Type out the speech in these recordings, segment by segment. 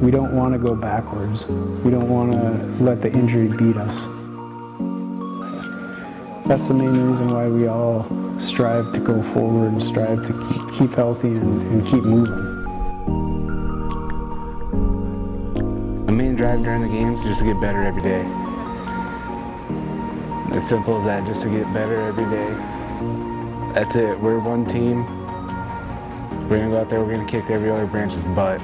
We don't want to go backwards. We don't want to let the injury beat us. That's the main reason why we all strive to go forward and strive to keep, healthy and, and keep moving. The main drive during the games is just to get better every day. As simple as that, just to get better every day. That's it. We're one team. We're gonna go out there, we're gonna kick every other branch's butt.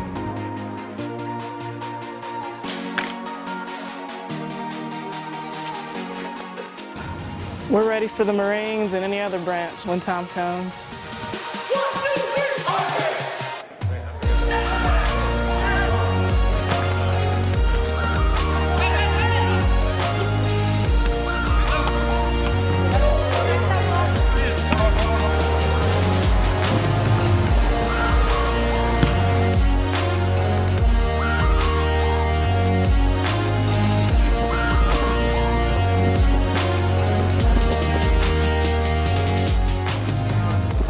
We're ready for the Marines and any other branch when time comes.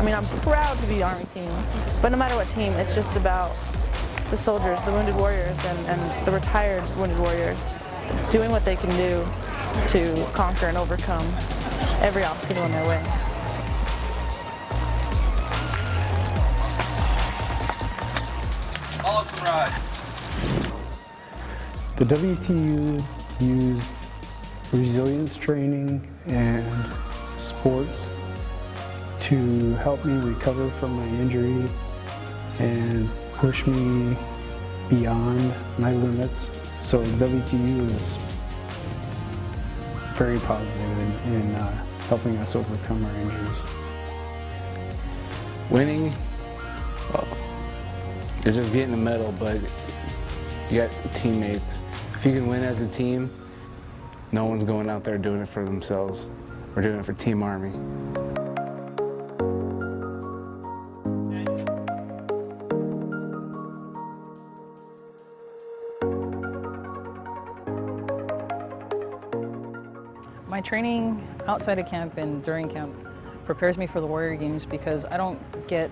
Mean, I'm proud to be Army team, but no matter what team, it's just about the soldiers, the wounded warriors, and, and the retired wounded warriors doing what they can do to conquer and overcome every obstacle in their way. Awesome ride. The WTU used resilience training and sports to help me recover from my injury and push me beyond my limits. So WTU is very positive in, in uh, helping us overcome our injuries. Winning, well, it's just getting a medal, but you got teammates. If you can win as a team, no one's going out there doing it for themselves. We're doing it for Team Army. My training outside of camp and during camp prepares me for the Warrior Games because I don't get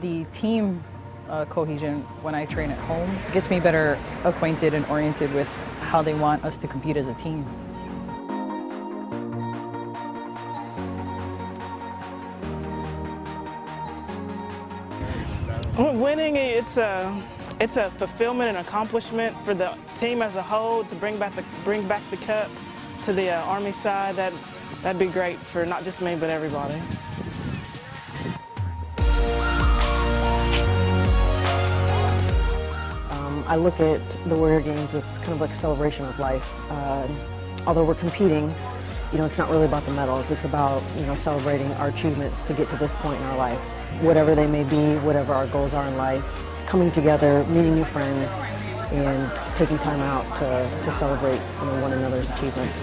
the team uh, cohesion when I train at home. It gets me better acquainted and oriented with how they want us to compete as a team. Winning, it's a, it's a fulfillment and accomplishment for the team as a whole to bring back the, bring back the cup to the uh, Army side. That, that'd be great for not just me, but everybody. Um, I look at the Warrior Games as kind of like a celebration of life. Uh, although we're competing, you know, it's not really about the medals. It's about, you know, celebrating our achievements to get to this point in our life. Whatever they may be, whatever our goals are in life, coming together, meeting new friends, and taking time out to, to celebrate you know, one another's achievements.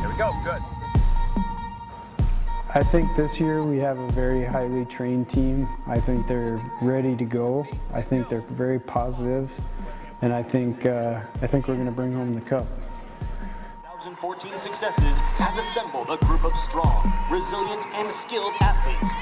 Here we go, good. I think this year we have a very highly trained team. I think they're ready to go. I think they're very positive, and I think uh, I think we're going to bring home the cup. 2014 successes has assembled a group of strong, resilient, and skilled athletes